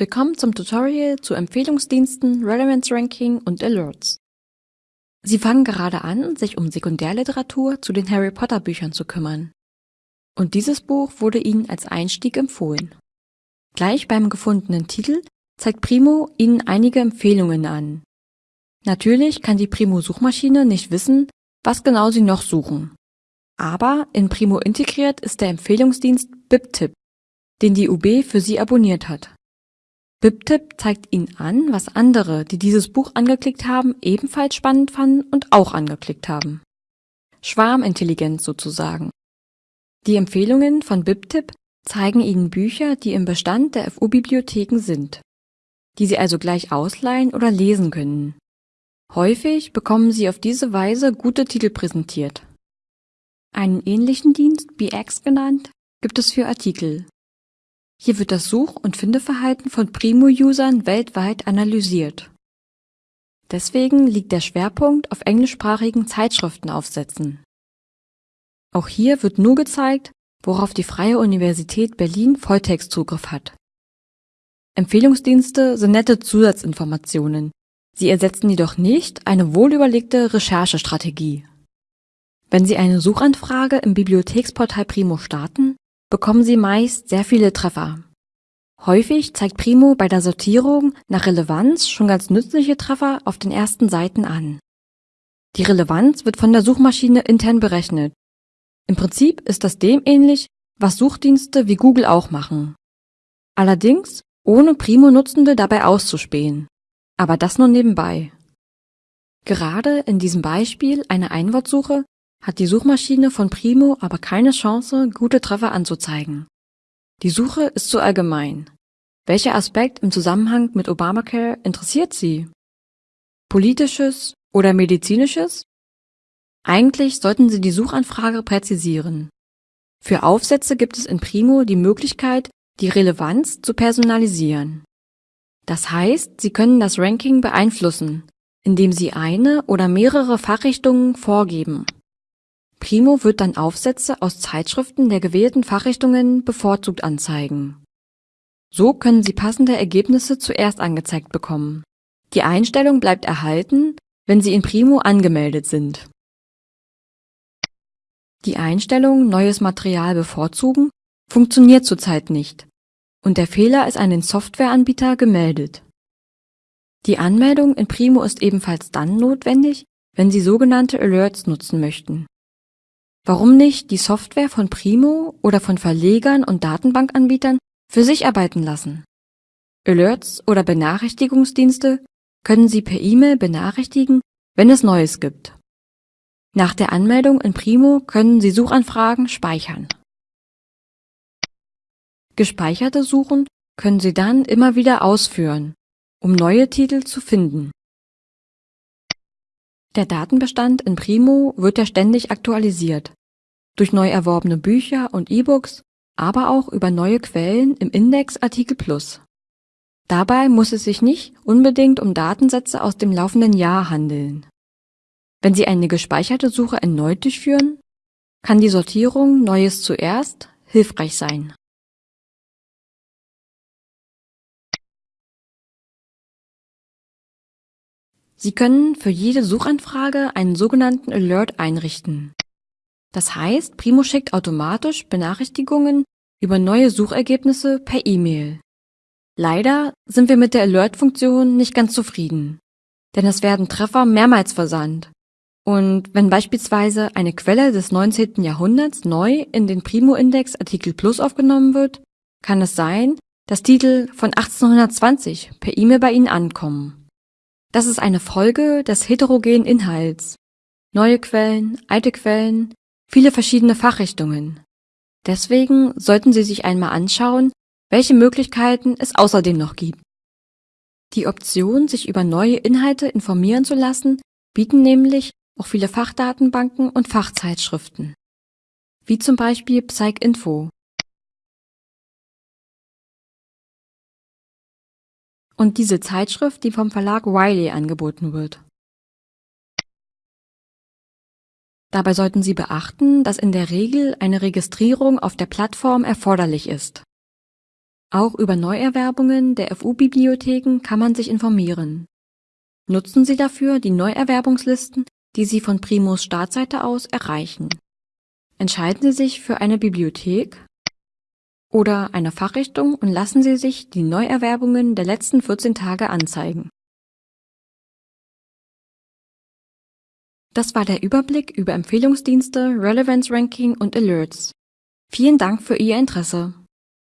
Willkommen zum Tutorial zu Empfehlungsdiensten, Relevance Ranking und Alerts. Sie fangen gerade an, sich um Sekundärliteratur zu den Harry Potter Büchern zu kümmern. Und dieses Buch wurde Ihnen als Einstieg empfohlen. Gleich beim gefundenen Titel zeigt Primo Ihnen einige Empfehlungen an. Natürlich kann die Primo-Suchmaschine nicht wissen, was genau Sie noch suchen. Aber in Primo integriert ist der Empfehlungsdienst BibTip, den die UB für Sie abonniert hat. BibTip zeigt Ihnen an, was andere, die dieses Buch angeklickt haben, ebenfalls spannend fanden und auch angeklickt haben. Schwarmintelligenz sozusagen. Die Empfehlungen von BibTip zeigen Ihnen Bücher, die im Bestand der FU-Bibliotheken sind, die Sie also gleich ausleihen oder lesen können. Häufig bekommen Sie auf diese Weise gute Titel präsentiert. Einen ähnlichen Dienst, BX genannt, gibt es für Artikel. Hier wird das Such- und Findeverhalten von Primo-Usern weltweit analysiert. Deswegen liegt der Schwerpunkt auf englischsprachigen Zeitschriftenaufsätzen. Auch hier wird nur gezeigt, worauf die Freie Universität Berlin Volltextzugriff hat. Empfehlungsdienste sind nette Zusatzinformationen, sie ersetzen jedoch nicht eine wohlüberlegte Recherchestrategie. Wenn Sie eine Suchanfrage im Bibliotheksportal Primo starten, bekommen Sie meist sehr viele Treffer. Häufig zeigt Primo bei der Sortierung nach Relevanz schon ganz nützliche Treffer auf den ersten Seiten an. Die Relevanz wird von der Suchmaschine intern berechnet. Im Prinzip ist das dem ähnlich, was Suchdienste wie Google auch machen. Allerdings ohne Primo-Nutzende dabei auszuspähen. Aber das nur nebenbei. Gerade in diesem Beispiel einer Einwortsuche hat die Suchmaschine von Primo aber keine Chance, gute Treffer anzuzeigen. Die Suche ist zu allgemein. Welcher Aspekt im Zusammenhang mit Obamacare interessiert Sie? Politisches oder medizinisches? Eigentlich sollten Sie die Suchanfrage präzisieren. Für Aufsätze gibt es in Primo die Möglichkeit, die Relevanz zu personalisieren. Das heißt, Sie können das Ranking beeinflussen, indem Sie eine oder mehrere Fachrichtungen vorgeben. Primo wird dann Aufsätze aus Zeitschriften der gewählten Fachrichtungen bevorzugt anzeigen. So können Sie passende Ergebnisse zuerst angezeigt bekommen. Die Einstellung bleibt erhalten, wenn Sie in Primo angemeldet sind. Die Einstellung Neues Material bevorzugen funktioniert zurzeit nicht und der Fehler ist an den Softwareanbieter gemeldet. Die Anmeldung in Primo ist ebenfalls dann notwendig, wenn Sie sogenannte Alerts nutzen möchten. Warum nicht die Software von Primo oder von Verlegern und Datenbankanbietern für sich arbeiten lassen? Alerts oder Benachrichtigungsdienste können Sie per E-Mail benachrichtigen, wenn es Neues gibt. Nach der Anmeldung in Primo können Sie Suchanfragen speichern. Gespeicherte Suchen können Sie dann immer wieder ausführen, um neue Titel zu finden. Der Datenbestand in Primo wird ja ständig aktualisiert durch neu erworbene Bücher und E-Books, aber auch über neue Quellen im Index Artikel Plus. Dabei muss es sich nicht unbedingt um Datensätze aus dem laufenden Jahr handeln. Wenn Sie eine gespeicherte Suche erneut durchführen, kann die Sortierung Neues zuerst hilfreich sein. Sie können für jede Suchanfrage einen sogenannten Alert einrichten. Das heißt, Primo schickt automatisch Benachrichtigungen über neue Suchergebnisse per E-Mail. Leider sind wir mit der Alert-Funktion nicht ganz zufrieden, denn es werden Treffer mehrmals versandt. Und wenn beispielsweise eine Quelle des 19. Jahrhunderts neu in den Primo-Index Artikel Plus aufgenommen wird, kann es sein, dass Titel von 1820 per E-Mail bei Ihnen ankommen. Das ist eine Folge des heterogenen Inhalts. Neue Quellen, alte Quellen, viele verschiedene Fachrichtungen. Deswegen sollten Sie sich einmal anschauen, welche Möglichkeiten es außerdem noch gibt. Die Option, sich über neue Inhalte informieren zu lassen, bieten nämlich auch viele Fachdatenbanken und Fachzeitschriften, wie zum Beispiel PsycInfo. Und diese Zeitschrift, die vom Verlag Wiley angeboten wird. Dabei sollten Sie beachten, dass in der Regel eine Registrierung auf der Plattform erforderlich ist Auch über Neuerwerbungen der FU-Bibliotheken kann man sich informieren. Nutzen Sie dafür die Neuerwerbungslisten, die Sie von Primos Startseite aus erreichen. Entscheiden Sie sich für eine Bibliothek oder eine Fachrichtung und lassen Sie sich die Neuerwerbungen der letzten 14 Tage anzeigen. Das war der Überblick über Empfehlungsdienste, Relevance Ranking und Alerts. Vielen Dank für Ihr Interesse.